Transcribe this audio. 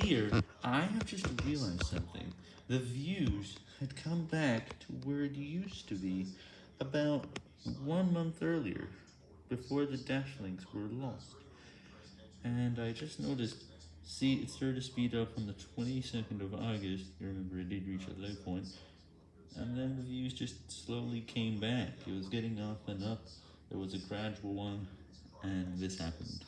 here, I have just realized something. The views had come back to where it used to be about one month earlier, before the dash links were lost. And I just noticed, see, it started to speed up on the 22nd of August, you remember it did reach a low point, and then the views just slowly came back. It was getting up and up, there was a gradual one, and this happened.